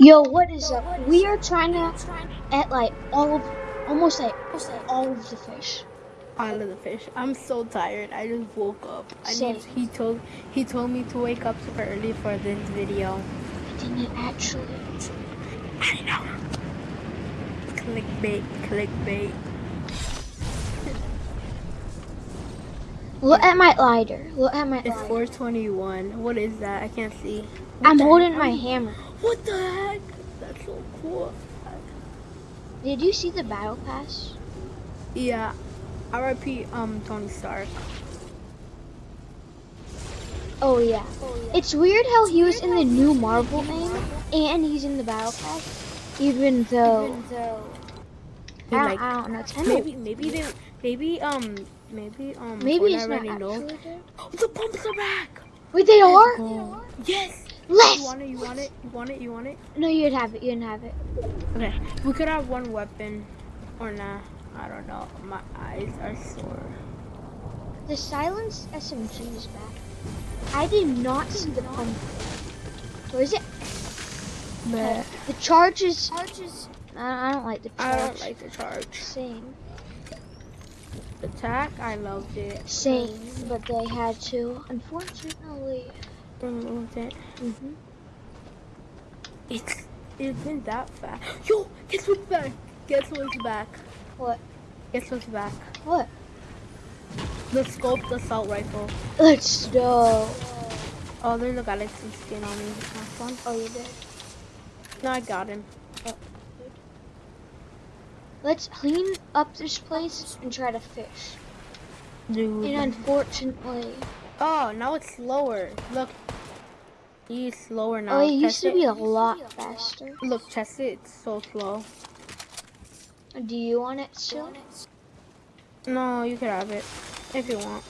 Yo, what is up? We are trying to at like all of, almost like all of the fish. All of the fish. I'm so tired. I just woke up. I need, he told he told me to wake up super early for this video. I didn't actually. I know. Clickbait, clickbait. Look at my lighter. Look at my It's lighter. 421. What is that? I can't see. I'm holding heck? my hammer. What the heck? That's so cool. Did you see the battle pass? Yeah. R.I.P. Um Tony Stark. Oh yeah. It's weird how he was in the new Marvel name and he's in the battle pass, even though. I don't, Like, I don't know. It's kind of Maybe maybe they maybe um maybe um maybe Fortnite it's not already know. The pumps are back. Wait, they are. Oh. Yes. Let's. You want it? You want it? You want it? You want it? No, you'd have it. You'd have it. Okay. We could have one weapon, or nah. I don't know. My eyes are sore. The silenced SMG is back. I did not see the pump. Where is it? But uh, The charge is. I I don't like the I don't like the charge. Same. Attack. I loved it. Same, but they had to, unfortunately. Removed it. hmm It's it's been that fast. Yo, guess what's back? Guess what's back? What? Guess what's back? What? The scoped assault rifle. Let's go. Oh, there's a galaxy skin on me. Fun. Oh, you did. No, I got him. Let's clean up this place and try to fish. Dude. And unfortunately, Oh, now it's slower. Look. He's slower now. oh, it used to be a lot faster. Look, test it. It's so slow. Do you want it still? No, you can have it if you want.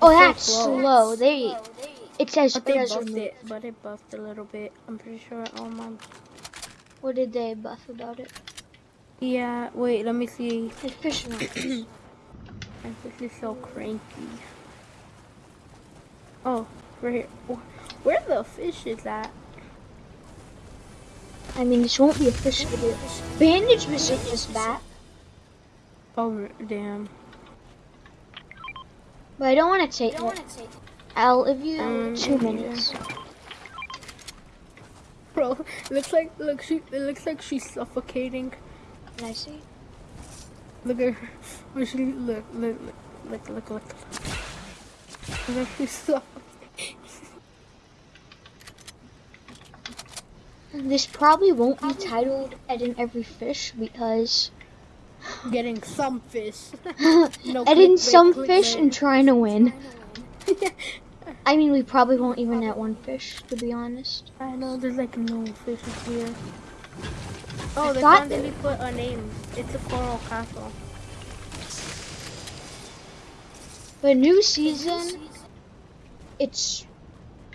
Oh, so that's slow. slow. They. It says But they buffed it. But it buffed a little bit. I'm pretty sure. Oh my. What did they buff about it? Yeah. Wait. Let me see. The fish markers. And This is so cranky. Oh, right here. Where the fish is at? I mean, this won't be a fish video. Bandage visit is back, Oh, damn. but I don't want to take it. I'll give you Um, two yeah. minutes. Bro, it looks like look she it looks like she's suffocating. Can I see? Look at her. She look look look look look look. Look like she's suffocating. This probably won't be titled Ed Every Fish because Getting some fish. No some fish and trying to win. I mean, we probably won't even net one fish, to be honest. I know there's like no fishes here. Oh, I they thought finally put a name. It's a coral castle. But new season, it's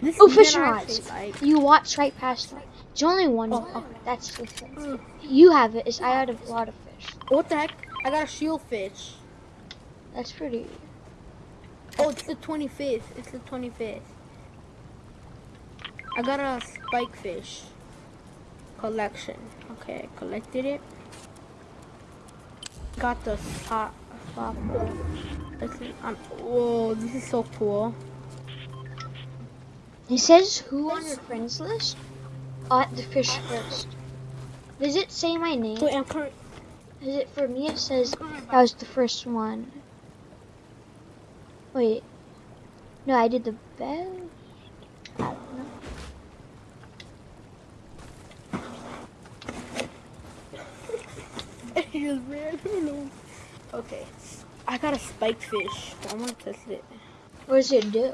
This Oh, fishing rods. like. you watch right past it. It's only one. Oh, okay. That's the thing. Mm. You have it. Is I had a lot of fish. What the heck? I got a shield fish. That's pretty. Oh, it's the 25th. It's the 25th. I got a spike fish collection. Okay, I collected it. Got the top this is, um, whoa, this is so cool. It says who on your friends list? At the fish first. Does it say my name? Wait, I'm current. Is it for me? It says that was the first one. Wait. No, I did the best. I don't know. He just ran. Okay, I got a spike fish. I want to test it. What does it do?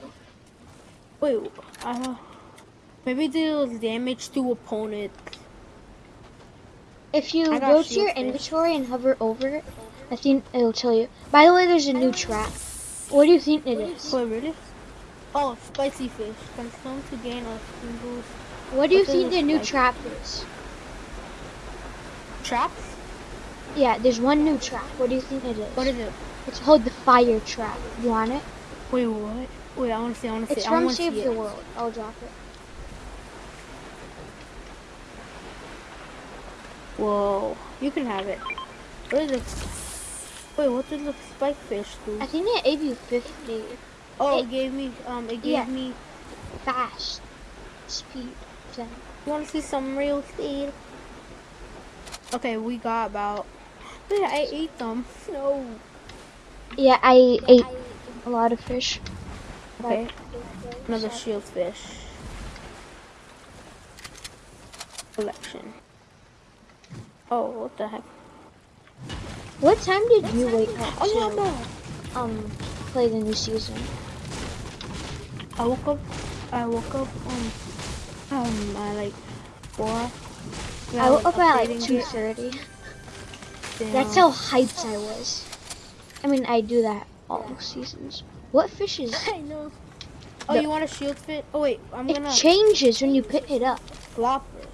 Wait, uh, maybe it deals damage to opponents. If you go to your fish. inventory and hover over it, I think it'll tell you. By the way, there's a new trap. What do you think it is? Wait, really? Oh, spicy fish. Consume to gain a single What do you think the new trap is? traps. Yeah, there's one new trap. What do you think it is? What is it? It's called the fire trap. You want it? Wait, what? Wait, I want to see. I want to see. It's I from want to Save the it. World. I'll drop it. Whoa, you can have it. What is it? Wait, what did the spike fish do? I think it gave you 50. Oh, it- it gave me, um, it gave Yeah. me, Fast. Speed. You want to see some real speed? Okay, we got about, wait, I ate them. No. Yeah, I ate a lot of fish. Okay, another shield fish. Collection. Oh, what the heck? What time did you wake up Oh, no, to no. um play the new season? I woke up. I woke up um um at like four. I woke up at like two thirty. That's how hyped I was. I mean, I do that all seasons. What fish is? I know. Oh, The- you want a shield fit? Oh wait, I'm It gonna It changes when you pick it up. flop it.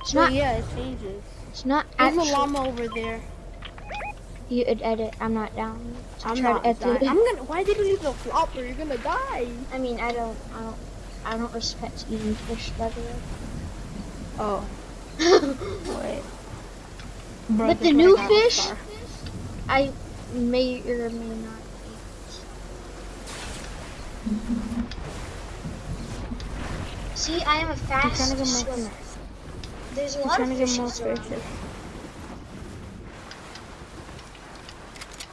It's not. yeah, it changes. It's not There's actually. a llama over there. You edit. I'm not down. to I'm not. edit. I'm gonna. Why did you leave the flopper? You're gonna die. I mean, I don't. I don't. I don't respect eating fish, by the way. Oh wait. Bro, But the new fish- I may or may not. See, I am a fast trying to get more. swimmer. There's a I'm lot trying of to get more fishes around. fishes.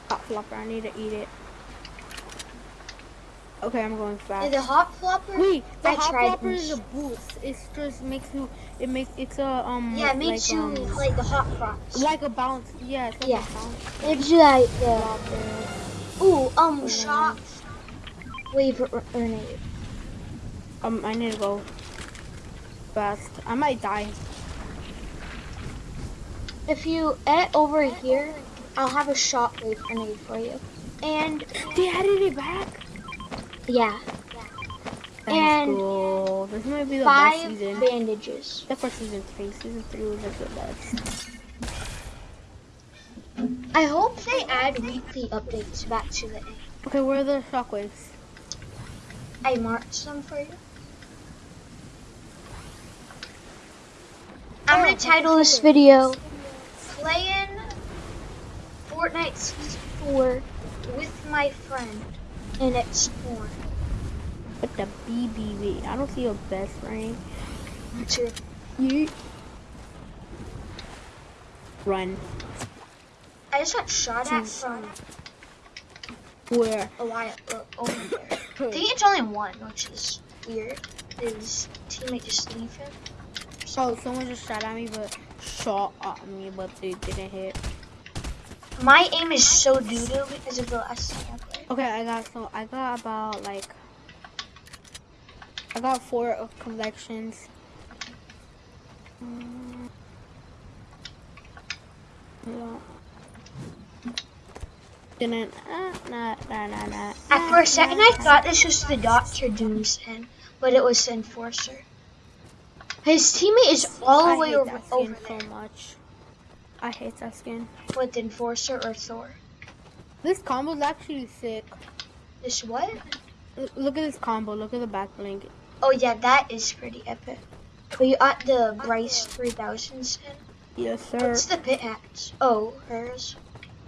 Hot flopper. I need to eat it. Okay, I'm going fast. And the hot flopper. Wait, the I hot flopper is a boost. It just makes you. It makes it's a um. yeah, it makes like, you um, like the hot frogs. like a bounce. Yeah, it's like Yeah. a bounce. It gives you like the ooh um shock wave or grenade. Um, I need to go fast. I might die. If you edit over here, I'll have a shockwave grenade for you. And They added it back. yeah, And go. This might be the best season. bandages. Except for season three. Season three was like the best. I hope they add weekly updates back to the end. Okay, where are the shockwaves? I marked them for you. I'm Oh, gonna title this video Playing Fortnite Season 4 with my friend and it's spawn. But the BBB. I don't see your best friend. You run. I just got shot at from Where? a while uh, over there. I think it's only one, which is weird. His teammate just leave him. So someone just shot at me, but shot at me, but they didn't hit. My aim is so doo doo because of the last time I played. Okay, I got so I got about like I got four collections. Mm. Yeah. At for a second, I thought this was the Doctor Doom skin, but it was the Enforcer. His teammate is all the way over, that skin so much. I hate that skin. with Enforcer or Thor. This combo is actually sick. This what? Look at this combo. Look at the back blink. Oh yeah, that is pretty epic. But you at the Bryce 3000 skin. Yes, sir. What's the pit axe? Oh, hers.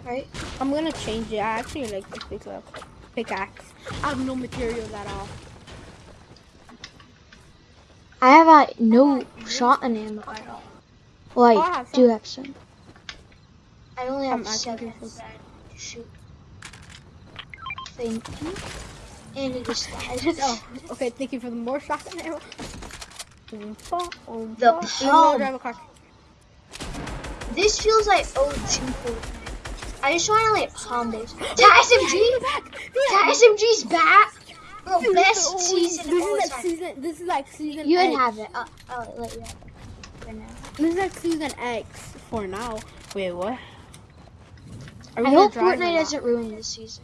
Right? I'm gonna change it. I actually like the pickaxe. Pickaxe. I have no materials at all. I have uh, no shotgun ammo at all. Well, Oh, I I have do have some. I only have I can seven. some. Shoot. Thank you. And it just died. Oh, okay. Thank you for the more shotgun ammo. Oompa, oompa. The Let me go palm. drive a car. This feels like OG Fortnite. I just want to like palm this. SMG! SMG's back! Bro, Dude, best oh, season This is like season. This is like season. You would X. have it. I'll, I'll let you have it for now. This is like season X for now. Wait, what? I hope Fortnite doesn't ruin this season.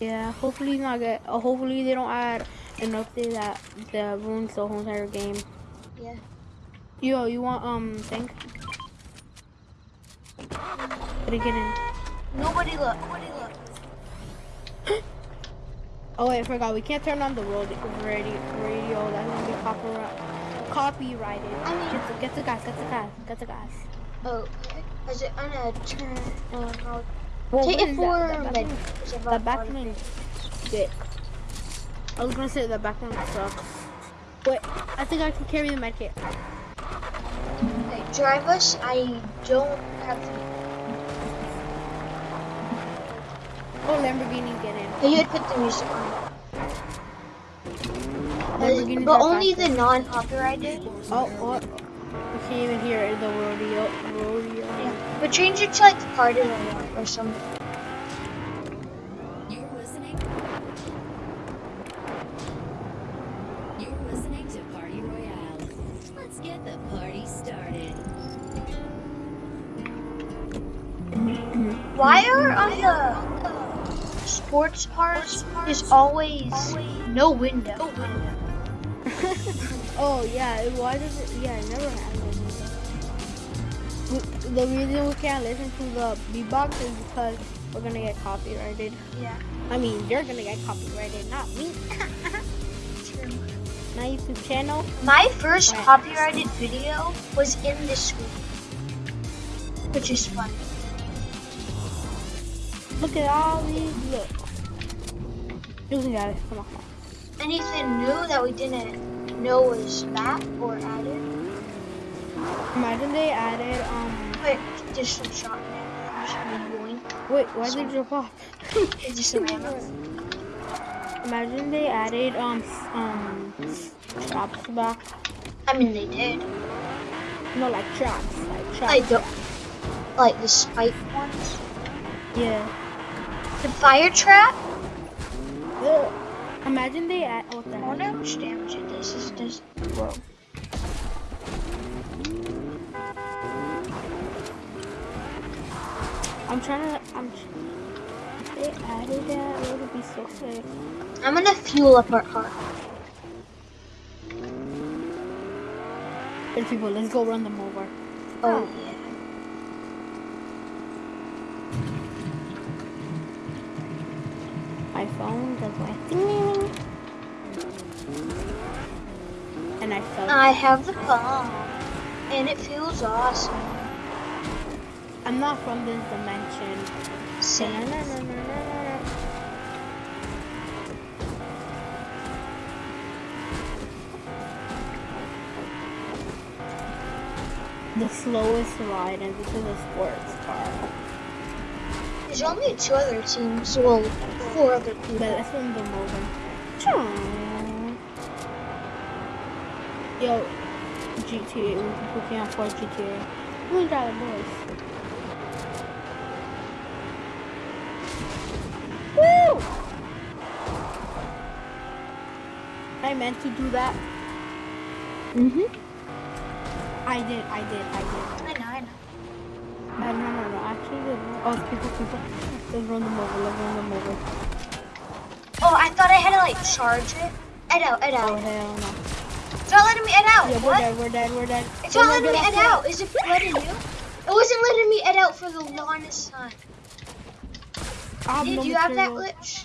Yeah, hopefully not get. Uh, hopefully they don't add an update that that ruins the whole entire game. Yeah. Yo, you want um thing? Did it get in? Nobody look. Nobody look. Oh wait, I forgot. We can't turn on the road radio. Radio. That's gonna be copyright. copyrighted. I mean- get the, get the gas, get the gas, get the gas. Oh, is it gonna turn on how? Well, Take it for that? That minute. backman- Is it backman shit. I was gonna say that backman sucks. Wait, I think I can carry the medkit. Okay, drive us. I don't have the. Oh, Lamborghini, get in. Hey, you had put the music on. Lamborghinis but only faster. the non-copyrighted. Oh, what? We can't even hear it, the rodeo. rodeo. Yeah. But change it to like the party royale or something. You're listening. You're listening to Party Royale. Let's get the party started. Why are on the sports cars is always no window? Oh, yeah, why does it? Yeah, I never had one. We- The reason we can't listen to the beatbox is because we're gonna get copyrighted. Yeah. I mean, you're gonna get copyrighted, not me. My YouTube channel. My first copyrighted video was in this school, which is funny. Look at all these. Look. You got it. Come on. Anything new that we didn't know was back or added? Imagine they added um. Wait, just some shot in it. I'm just gonna yoink. Wait, why did you drop off? It's just. Imagine they added um um traps back. I mean, they did. No, like traps, like traps. I don't like the spike ones. Yeah. The fire trap. Ugh. Imagine they add. What the oh, I wonder how much damage it does. This does. Whoa. I'm trying to. I'm. If they added that, it would be so sick. I'm gonna fuel up our car. Good people, let's go run them over. Oh, oh. yeah. My phone does my thing. And I have the bomb, and it feels awesome. I'm not from this dimension. Same. Na-na-na-na-na-na. The slowest ride, and this is a sports car. There's only two other teams. Well, four other people. But let's run them over. Yo, GTA, we can't afford GTA. We got a boys. Woo! I meant to do that. Mhm. I did, I did, I did. I know. I know. Uh, no, no, no, actually, oh, people, people. Let's run them over, let's run them over. Oh, I thought I had to like charge it. Ed out. Ed Oh, hell no. It's not letting me ed out. Yeah, we're what? dead, we're dead, we're dead. It's Don't not oh letting me ed off out. Is it letting you? It wasn't letting me ed out for the longest time. Did no you have that glitch?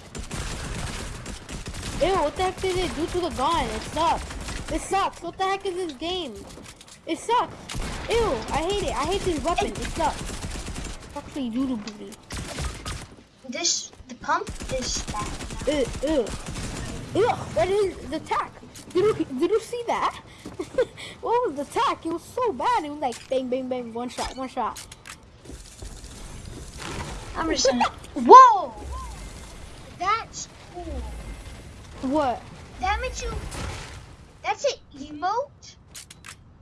Ew, what the heck did it do to the gun? It sucks. It sucks. What the heck is this game? It sucks. Ew, I hate it. I hate this weapon. It sucks. Actually, doodle booty. This the pump is bad. Ew, ew. Ew, that is the attack. Did you, did you see that? what was the attack? It was so bad. It was like bang, bang, bang, one shot, one shot. I'm just gonna. Whoa! That's cool. What? That makes you. That's an emote.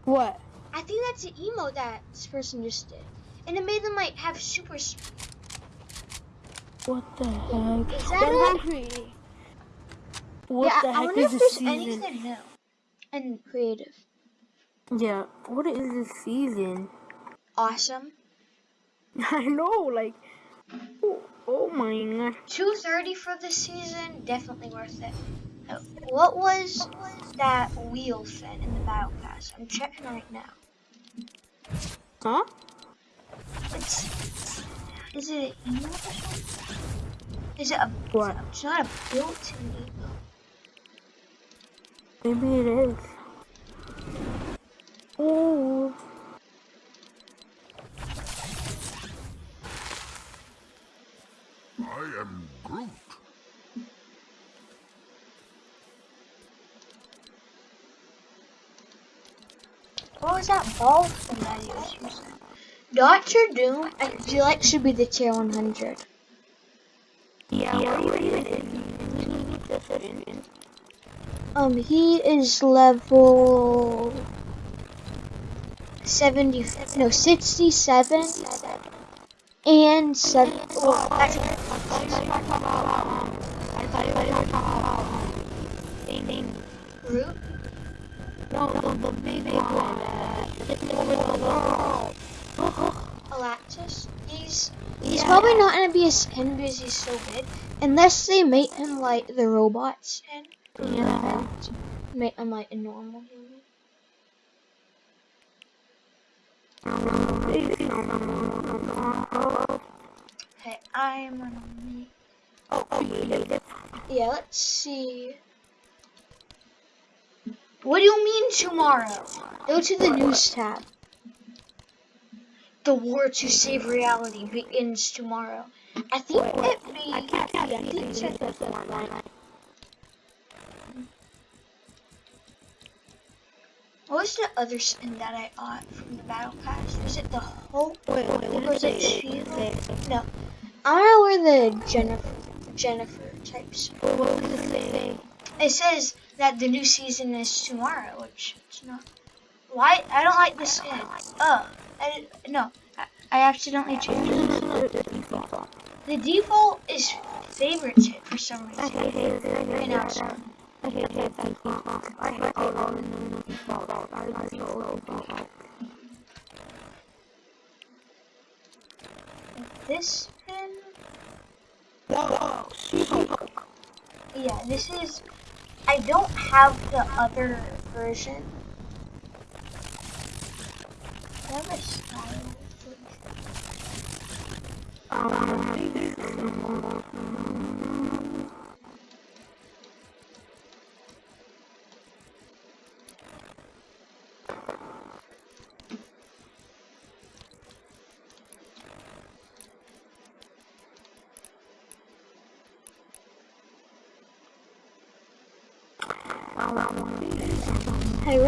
What? I think that's an emote that this person just did, and it made them like have super. What the heck? Is that That's it? not creative. What yeah, the I wonder is if there's season? anything new and creative. Yeah, what is this season? Awesome. I know, like, oh, oh my god. Two thirty for the season, definitely worth it. What was that wheel fin in the battle pass? I'm checking right now. Huh? It's is it an emote? Is it a What? It's not a built-in emote. Maybe it is. Oh. I am Groot. What was that ball from? that? Doctor Doom I feel like should be the tier 100. Yeah, yeah we're, um, he is level 70, no, 67 and 7. Well, actually, Root? No, the, the big one. Uh, over the wall. Galactus. He's he's probably not gonna be a skin because he's so big, unless they make him like the robot skin. Yeah. Make him like a normal human. Okay, I'm gonna make. Oh, oh, yeah, yeah. Yeah, let's see. What do you mean tomorrow? Go to the news tab. The war to save reality begins tomorrow. I think it be. I can't see I think anything. What was the other skin that I got from the battle pass? Was it the Hope? Wait, wait, Or what was it? No. I don't know where the Jennifer Jennifer types. What was it say? It says that the new season is tomorrow, which it's not. Why? I don't like this skin. Oh, I no. I, I accidentally changed it. The default is favorited for some reason. I hate it. This skin, Whoa, She-Hulk. yeah, this is. I don't have the other version. A style. Hey,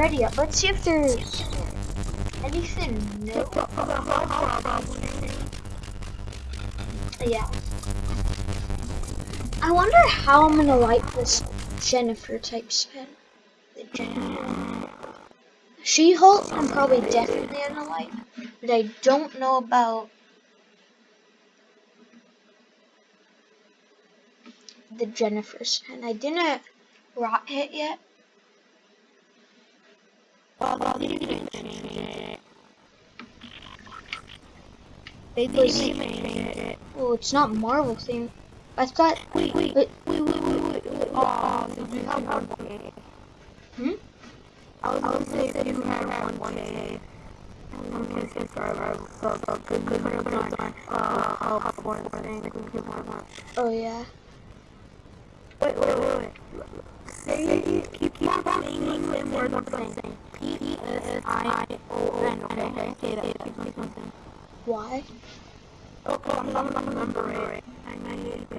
ready up. Let's see if there's anything new. Yeah. I wonder how I'm gonna like this Jennifer type spin. The Jennifer. She-Hulk, I'm probably definitely gonna like, but I don't know about the Jennifer spin. I didn't rot hit yet. They it. Oh, it's not Marvel thing. I thought. Wait, wait, Wait. wait, wait, wait, wait. Oh, you have one K. Hmm? I was gonna say that you had one K. One K subscribers. So, so good, good, good, good, good. Uh, help one thing. Good, good, good, good. Oh yeah. Wait, wait, wait, wait. Say, keep, keep on saying the same word I'm saying. P S I O N. Okay, say that. Keep saying. Why? Okay, I'm not gonna remember it. I need to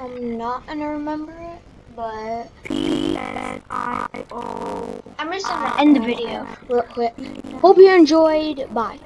I'm not gonna remember it, but P S I O. I'm just gonna end the video real quick. Hope you enjoyed. Bye.